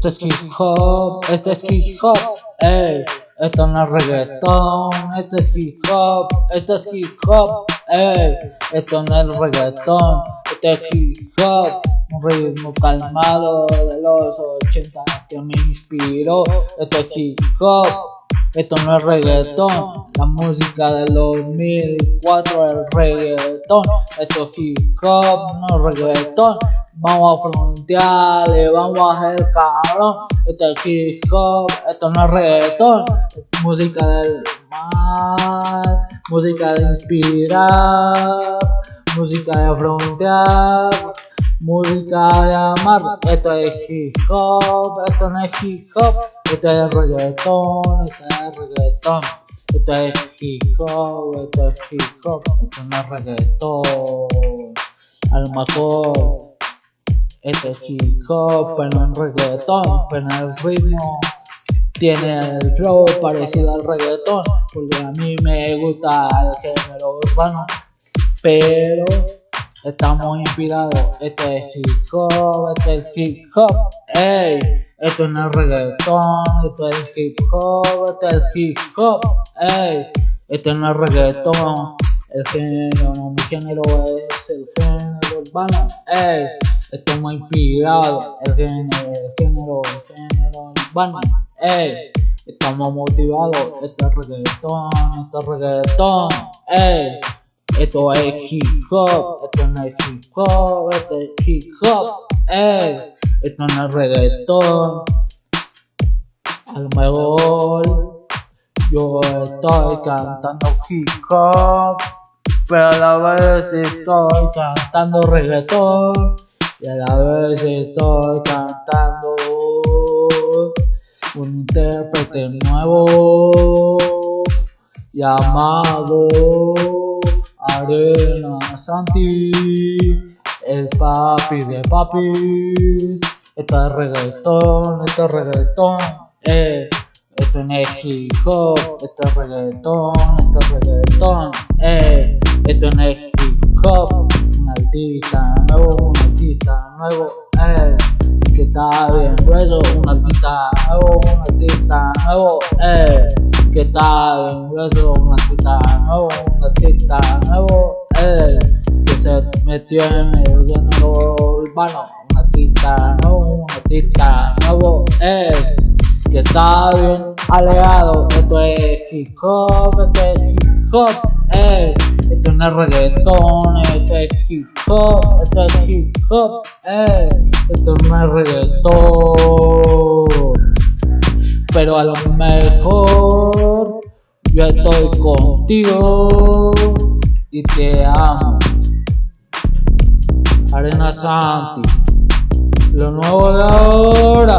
Esto es hip hop, esto es hip hop, ey. Esto no es reggaetón, esto es hip hop, esto es hip hop, ey. Esto no es reggaetón, esto es hip hop. Un ritmo calmado de los 80 que me inspiró. Esto es hip hop, esto no es reggaetón. La música del 2004 es reggaetón. Esto es hip hop, no es reggaetón. Vamos a frontearle, vamos a hacer cabrón. Esto es hop, esto no es reggaetón. música del mal, música de inspirar, música de frontear, música de amar. Esto es hip hop, esto no es hip hop, esto es reggaetón, esto es reggaetón. Esto es hip hop, esto es hip hop, esto no es reggaetón. A lo mejor este chico, pero en reggaetón, pero el ritmo tiene el flow parecido al reggaetón, porque a mí me gusta el género urbano, pero estamos inspirados. Este es hip hop, este es hip hop, ey, esto no es reggaetón, esto es hip hop, este es hip hop, ey, esto no es reggaetón, el género, no, mi género es el género urbano, ey. Estamos inspirados, el género, el género, el género urbano, ey. Estamos motivados, esto es reggaetón, esto es reggaetón, ey. Esto es hip hop, esto no es hip hop, esto es hip hop, ey. Esto no es reggaetón. A lo mejor yo estoy cantando hip hop, pero a la vez estoy cantando reggaetón y a la vez estoy cantando un intérprete nuevo llamado Arena Santi, el papi de papis. Esto es reggaetón, esto es reggaetón, eh. Esto es hop, esto es reggaetón, esto es reggaetón, eh. Esto es hop, un artista nuevo, artista nuevo, eh, que está bien. Grueso, un artista nuevo, un artista nuevo, eh, que está bien. Grueso, un artista nuevo, un artista nuevo, eh, que se metió en el género urbano, un artista nuevo, un artista nuevo, eh, que está bien alegado, esto es hip hop, esto es hip hop, eh. Esto no es reggaetón, esto es hip hop, esto es hip hop, eh. Esto es reggaetón. Pero a lo mejor yo estoy contigo y te amo. Arena Santi, lo nuevo de ahora.